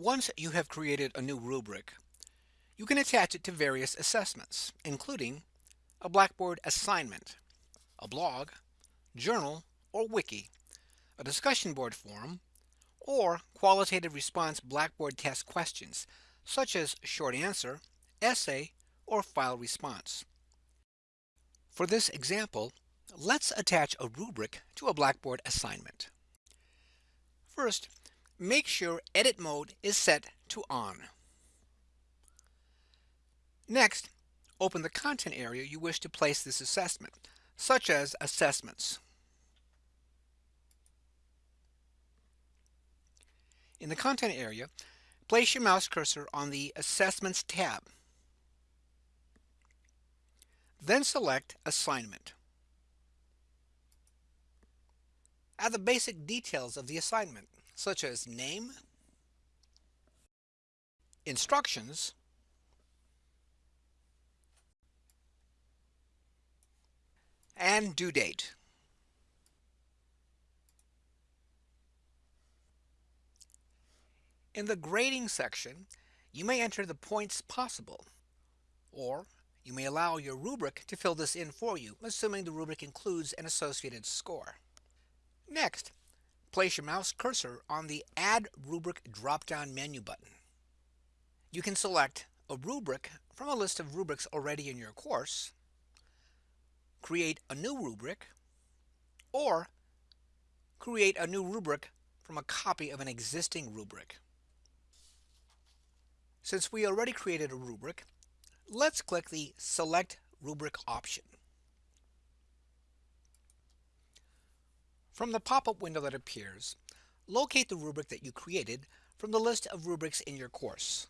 Once you have created a new rubric, you can attach it to various assessments, including a Blackboard assignment, a blog, journal, or wiki, a discussion board forum, or qualitative response Blackboard test questions, such as short answer, essay, or file response. For this example, let's attach a rubric to a Blackboard assignment. First, make sure edit mode is set to on. Next, open the content area you wish to place this assessment, such as Assessments. In the Content area, place your mouse cursor on the Assessments tab. Then select Assignment. Add the basic details of the assignment, such as name, instructions, and due date. In the grading section, you may enter the points possible, or you may allow your rubric to fill this in for you, assuming the rubric includes an associated score. Next, place your mouse cursor on the Add Rubric drop-down menu button. You can select a rubric from a list of rubrics already in your course, create a new rubric, or create a new rubric from a copy of an existing rubric. Since we already created a rubric, let's click the Select Rubric option. From the pop-up window that appears, locate the rubric that you created from the list of rubrics in your course.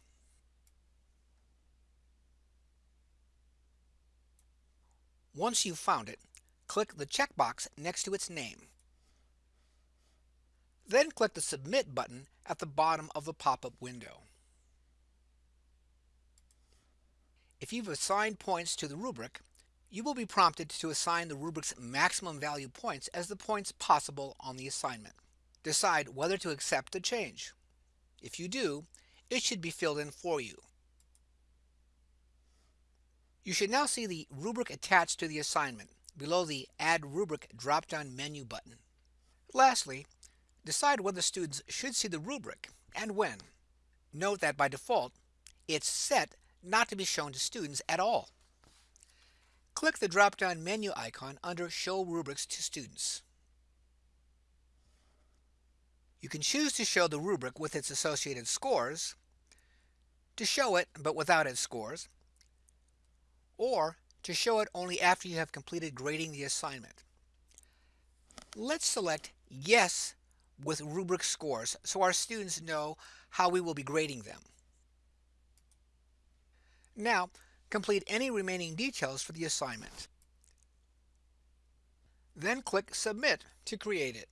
Once you've found it, click the checkbox next to its name. Then click the Submit button at the bottom of the pop-up window. If you've assigned points to the rubric, you will be prompted to assign the rubric's maximum value points as the points possible on the assignment. Decide whether to accept the change. If you do, it should be filled in for you. You should now see the rubric attached to the assignment below the Add Rubric drop-down menu button. Lastly, decide whether students should see the rubric and when. Note that by default, it's set not to be shown to students at all. Click the drop-down menu icon under Show Rubrics to Students. You can choose to show the rubric with its associated scores, to show it but without its scores, or to show it only after you have completed grading the assignment. Let's select Yes with rubric scores so our students know how we will be grading them. Now, complete any remaining details for the assignment. Then click Submit to create it.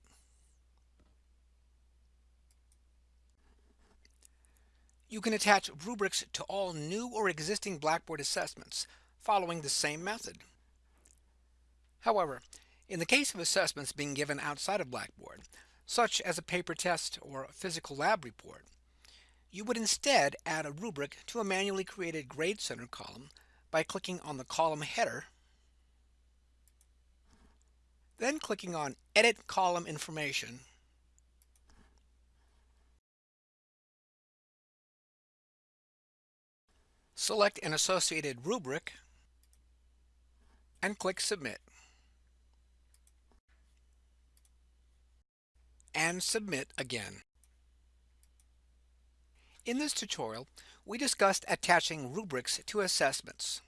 You can attach rubrics to all new or existing Blackboard assessments following the same method. However, in the case of assessments being given outside of Blackboard, such as a paper test or a physical lab report, you would instead add a rubric to a manually created Grade Center column by clicking on the column header, then clicking on Edit Column Information, select an associated rubric and click Submit. And Submit again. In this tutorial, we discussed attaching rubrics to assessments.